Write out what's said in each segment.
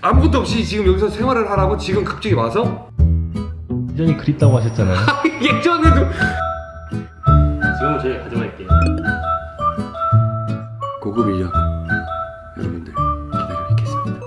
아무것도 없이 지금 여기서 생활을 하라고 지금 갑자기 와서 예전이 그립다고 하셨잖아요. 예전에도 지금은 저희가 가져갈게요. 고급 인력 여러분들 기다려 있겠습니다.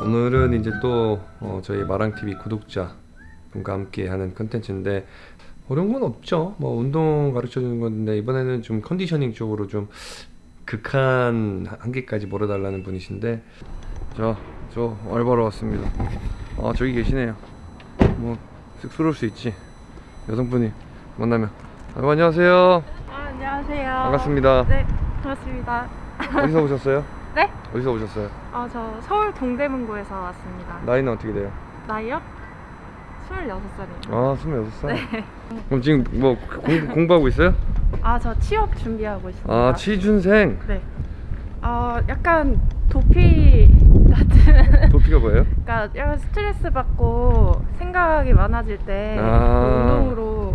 오늘은 이제 또 어, 저희 마랑TV 구독자 분과 함께 하는 컨텐츠인데 어려운 건 없죠. 뭐 운동 가르쳐 주는 건데 이번에는 좀 컨디셔닝 쪽으로 좀 극한 한계까지 몰아달라는 분이신데 저, 저 알바로 왔습니다. 아 저기 계시네요. 뭐 쑥스러울 수 있지. 여성분이 만나면 아, 안녕하세요. 아, 안녕하세요. 반갑습니다. 네, 반갑습니다. 어디서 오셨어요? 네? 어디서 오셨어요? 아, 저 서울 동대문구에서 왔습니다. 나이는 어떻게 돼요? 나이요? 26살이에요. 아, 26살? 그럼 지금 뭐 공, 공부하고 있어요? 아, 저 취업 준비하고 있습니다. 아, 취준생. 네. 어, 약간 도피 같은 도피가 뭐예요? 그러니까 약간 스트레스 받고 생각이 많아질 때 아. 운동으로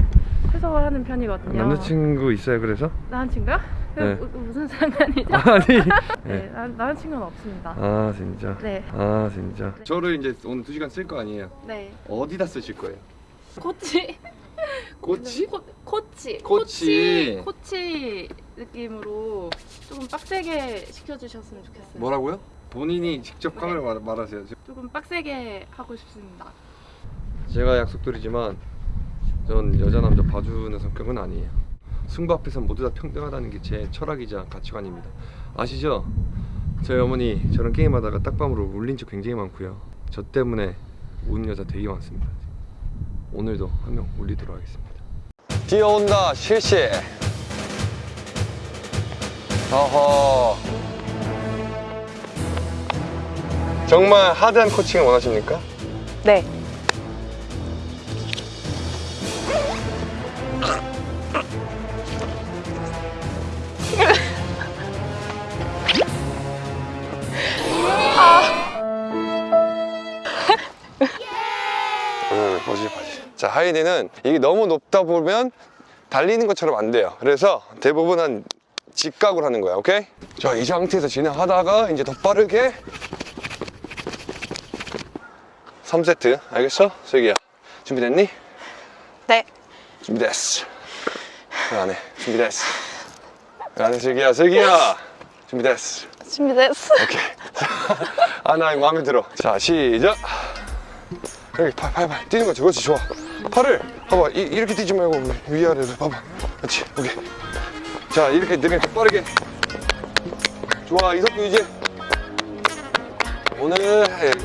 해소를 하는 편이거든요. 남자친구 있어요, 그래서? 남자친구요? 그 네. 무- 무슨 상관이죠? 아니. 네, 네. 나- 남자친구는 없습니다. 아, 진짜. 네. 아, 진짜. 저를 이제 오늘 2시간 쓸 거 아니에요? 네. 어디다 쓰실 거예요? 코치. 꼬치? 코, 코치. 코치. 코치. 코치 느낌으로 조금 빡세게 시켜주셨으면 좋겠어요. 뭐라고요? 본인이 직접 카메라 말, 말하세요. 조금 빡세게 하고 싶습니다. 제가 약속드리지만 전 여자 남자 봐주는 성격은 아니에요. 승부 앞에선 모두 다 평등하다는 게 제 철학이자 가치관입니다. 아시죠? 저희 어머니 저랑 게임하다가 딱밤으로 울린 적 굉장히 많고요. 저 때문에 우는 여자 되게 많습니다. 오늘도 한명 울리도록 하겠습니다. 뛰어온다 실시. 어허. 정말 하드한 코칭을 원하십니까? 네. 응, 바지. 자, 하이디는 이게 너무 높다 보면 달리는 것처럼 안 돼요. 그래서 대부분 한 직각으로 하는 거야, 오케이? 자, 이 상태에서 진행하다가 이제 더 빠르게 3세트, 알겠어? 슬기야, 준비됐니? 네. 준비됐어. 그 안에 준비됐어. 그 안에 슬기야, 슬기야, 준비됐어. 준비됐어. 오케이. 아, 나 이거 마음에 들어. 자, 시작. 여기 팔, 팔, 팔. 뛰는 거지. 그렇지, 좋아. 팔을, 봐봐. 이, 이렇게 뛰지 말고 위아래로 봐봐. 그렇지, 오케이. 자, 이렇게 느려 빠르게. 좋아, 이석구 유지. 오늘,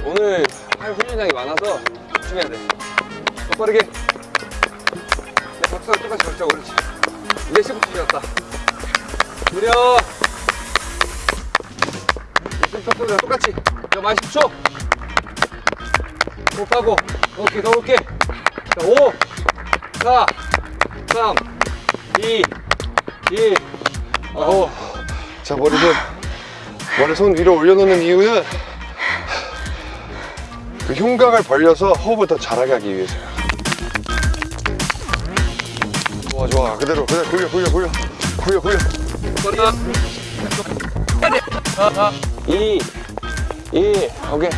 오늘 팔 훈련량이 많아서 집중해야 돼. 더 빠르게. 내 박수랑 똑같이 걸자고, 그렇지. 이제 15초 지났다. 느려. 속도랑 똑같이 자 많이 10초 호흡하고 오케이 더 올게 자 5 4 3 2 1 아홉 자 머리손 머리 손 위로 올려놓는 이유는 그 흉곽을 벌려서 호흡을 더 잘하게 하기 위해서요 좋아 좋아. 그대로 그대로 굴려 굴려 굴려. 굴려 굴려. 빠르다 2 2 오케이.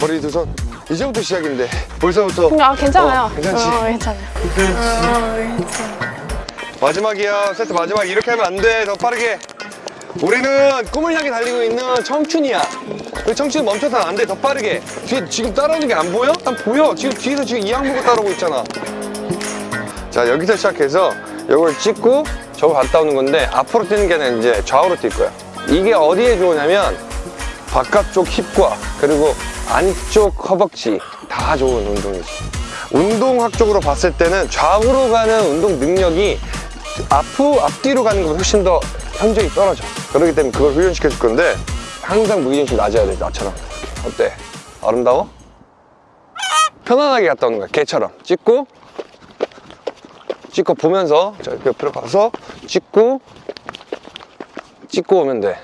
머리 두 손. 이제부터 시작인데 벌써부터? 아 괜찮아요. 어, 괜찮지? 어, 괜찮아요. 마지막이야. 세트 마지막 이렇게 하면 안돼더 빠르게. 우리는 꿈을 향해 달리고 있는 청춘이야. 그 청춘 멈춰서는 안돼. 더 빠르게. 뒤에 지금 따라오는 게 안 보여? 난 보여. 지금 뒤에서 지금 이 항목을 따라오고 있잖아. 자 여기서 시작해서 이걸 찍고 저거 갔다 오는 건데 앞으로 뛰는 게 아니라 이제 좌우로 뛸 거야. 이게 어디에 좋으냐면 바깥쪽 힙과 그리고 안쪽 허벅지 다 좋은 운동이지. 운동학적으로 봤을 때는 좌우로 가는 운동 능력이 앞으로 앞뒤로 가는 것보다 훨씬 더 현저히 떨어져. 그렇기 때문에 그걸 훈련시켜 줄 건데 항상 무게중심 낮아야 돼 나처럼. 어때? 아름다워? 편안하게 갔다 오는 거야 개처럼. 찍고 찍고 보면서 저 옆으로 가서 찍고 찍고 오면 돼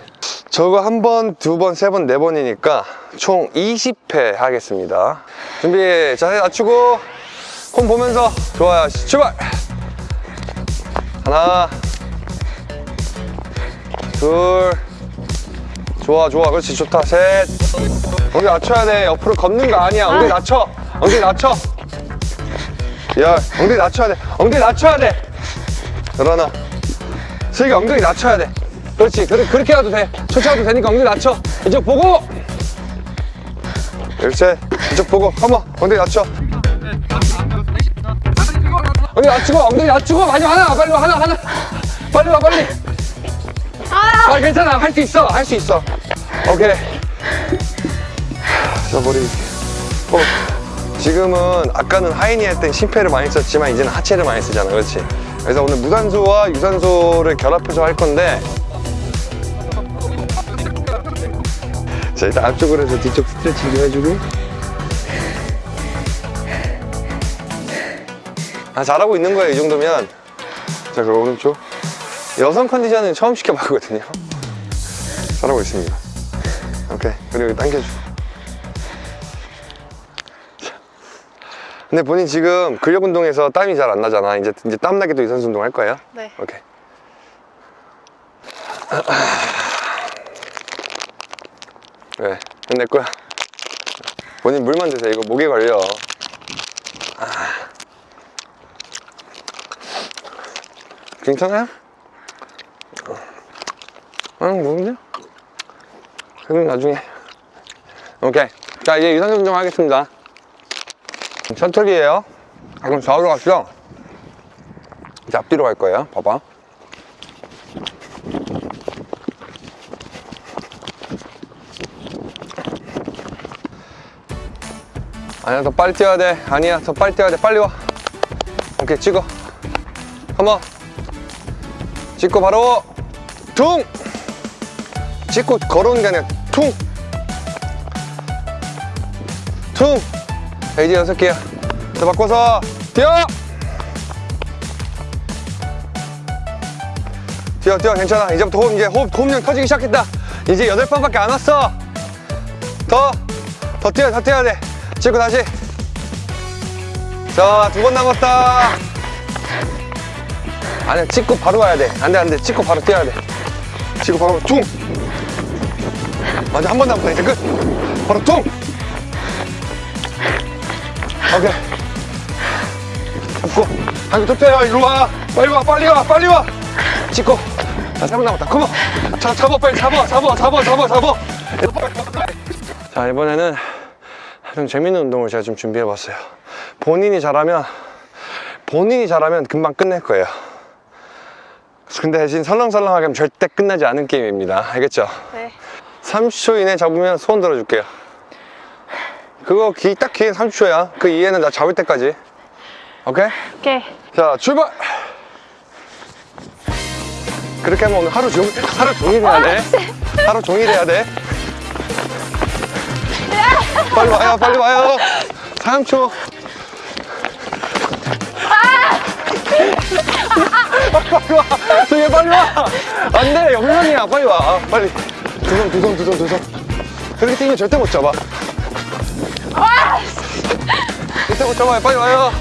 저거 한 번, 두 번, 세 번, 네 번이니까 총 20회 하겠습니다. 준비 자세 낮추고 콤 보면서 좋아요. 출발! 하나 둘 좋아 좋아. 그렇지 좋다. 셋. 엉덩이 낮춰야 돼? 옆으로 걷는 거 아니야. 엉덩이 낮춰. 엉덩이 낮춰. 야 엉덩이 낮춰야 돼. 엉덩이 낮춰야 돼. 일어나. 슬기 엉덩이 낮춰야 돼 그렇지. 그렇게, 그렇게 해도 돼. 해도 되니까 엉덩이 낮춰. 이쪽 보고. 일셋 이쪽 보고. 컴온 엉덩이 낮춰. 엉덩이 낮추고 엉덩이 낮추고. 마지막 하나 빨리 와. 하나 하나. 빨리 와 빨리. 아! 괜찮아. 할 수 있어. 할 수 있어. 오케이. 저 머리 어, 지금은 아까는 하이니 할 땐 심폐를 많이 썼지만 이제는 하체를 많이 쓰잖아. 그렇지? 그래서 오늘 무산소와 유산소를 결합해서 할 건데 자 일단 앞쪽으로 해서 뒤쪽 스트레칭 좀 해주고. 아 잘하고 있는 거예요 이 정도면. 자 그럼 오른쪽. 여성 컨디션은 처음 시켜봤거든요. 잘하고 있습니다. 오케이. 그리고 당겨줘. 자. 근데 본인 지금 근력 운동에서 땀이 잘 안 나잖아. 이제 이제 땀 나게 또 유산소 운동 할 거예요? 네. 오케이 왜 끝낼 거야 본인 물만 드세요 이거 목에 걸려 아. 괜찮아요? 응, 모르냐? 그럼 나중에. 오케이. 자, 이제 유산소 운동 하겠습니다. 셔틀이에요. 아, 그럼 좌우로 가시죠. 이제 앞뒤로 갈 거예요. 봐봐. 아니야, 더 빨리 뛰어야 돼. 아니야, 더 빨리 뛰어야 돼. 빨리 와. 오케이, 찍어. 한번. 찍고 바로 퉁! 찍고 걸어오는 게 아니라 퉁! 퉁! 자, 이제 여섯 개야. 자, 바꿔서 뛰어! 뛰어, 뛰어, 괜찮아. 이제부터 호흡, 이제 호흡, 호흡량 터지기 시작했다. 이제 여덟 번밖에 안 왔어. 더, 더 뛰어, 더 뛰어야 돼. 찍고 다시. 자, 두 번 남았다. 아니야 찍고 바로 가야 돼. 안돼 안돼. 찍고 바로 뛰어야 돼. 찍고 바로 퉁. 맞아 한 번 남았다. 이제 끝. 바로 퉁. 오케이. 잡고. 아이고 좁혀요. 이리 와. 빨리 와 빨리 와 빨리 와. 찍고. 자세번 남았다. 컴온 자 잡아 빨리 잡아 잡아 잡아 잡아 잡아. 자 이번에는 좀 재밌는 운동을 제가 좀 준비해 봤어요 본인이 잘하면 본인이 잘하면 금방 끝낼 거예요 근데 대신 설렁설렁하게 하면 절대 끝나지 않은 게임입니다. 알겠죠? 네. 30초 이내 잡으면 손 들어줄게요. 그거 기, 딱 기회 30초야. 그 이해는 나 잡을 때까지. 오케이? 오케이. 자, 출발! 그렇게 하면 오늘 하루 종일, 하루 종일 해야 돼. 하루 종일 해야 돼. 빨리 와요, 빨리 와요. 3초. 빨리 와! 저기 빨리 와! 안 돼! 영상이야! 빨리 와! 빨리! 두 손, 두 손, 두 손, 두 손. 그렇게 뛰면 절대 못 잡아. 절대 못 잡아요. 빨리 와요.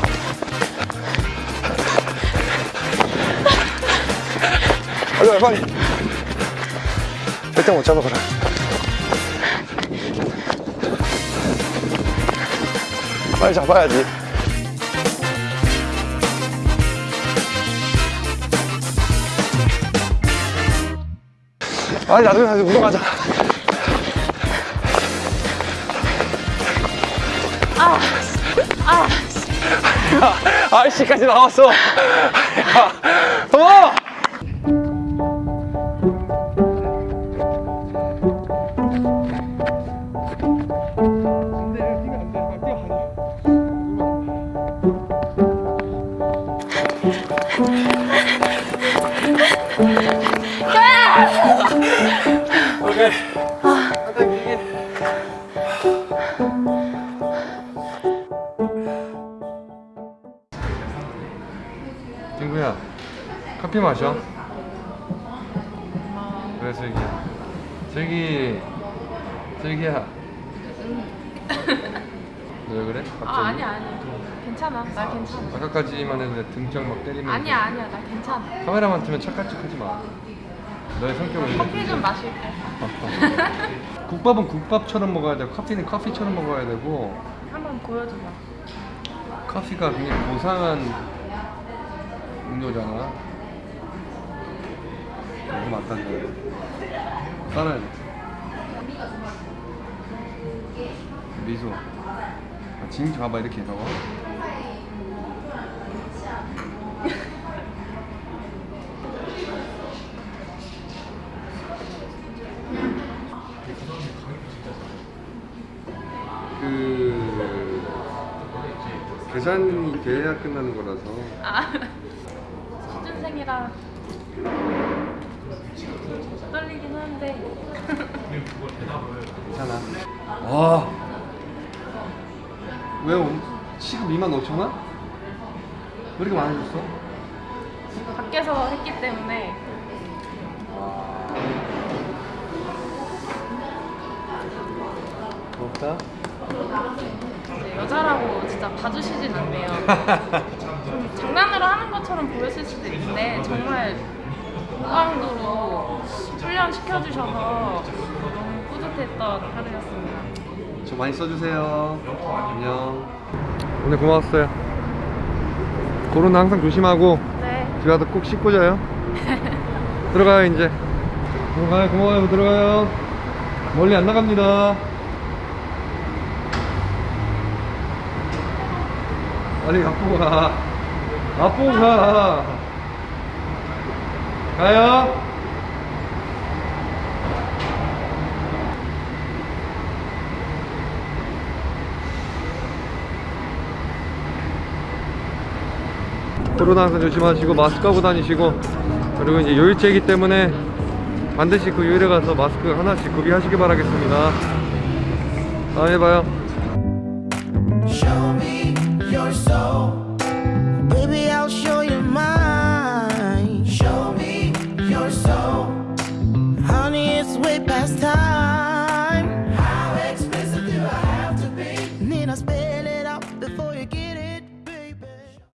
빨리 와요, 빨리. 절대 못 잡아, 그래. 빨리 잡아야지. 아니 나중에 다시 운동 가자. 아, 아, 아이씨까지 나왔어. 야, 어! 커피 마셔. 그래, 슬기야. 슬기, 슬기야. 왜 그래? 갑자기? 아 아니야 아니야. 괜찮아. 나 괜찮아. 아까까지만 해도 등짝 막 때리면 아니야 아니야 나 괜찮아. 카메라만 트면 착각 척 하지 마. 너의 성격을 커피 좀 마실게. 국밥은 국밥처럼 먹어야 되고 커피는 커피처럼 먹어야 되고 한번 보여줘봐. 커피가 굉장히 고상한 음료잖아 너무 맛간다 따라야 돼. 미소. 아, 지금 봐봐 이렇게 해서 그 계산이 돼야 끝나는 거라서. 아, 취준생이라 떨리긴 한데. 괜찮아. 와. 왜 온- 시급 2만 5천 원? 왜 이렇게 많이 줬어? 밖에서 했기 때문에 고맙다. 이제 여자라고 진짜 봐주시진 않네요. 좀 장난으로 하는 것처럼 보였을 수도 있는데 정말 무강도로 훈련 시켜주셔서 너무 뿌듯했던 하루였습니다. 저 많이 써주세요. 안녕. 오늘 고마웠어요. 코로나 항상 조심하고 네. 집에 가서 꼭 씻고 자요. 들어가요 이제. 들어가요 고마워요 들어가요. 멀리 안 나갑니다. 빨리 앞으로 가. 앞으로 가. 가요. 코로나 항상 조심하시고 마스크 하고 다니시고 그리고 이제 요일제이기 때문에 반드시 그 요일에 가서 마스크 하나씩 구비하시기 바라겠습니다. 다음에 봐요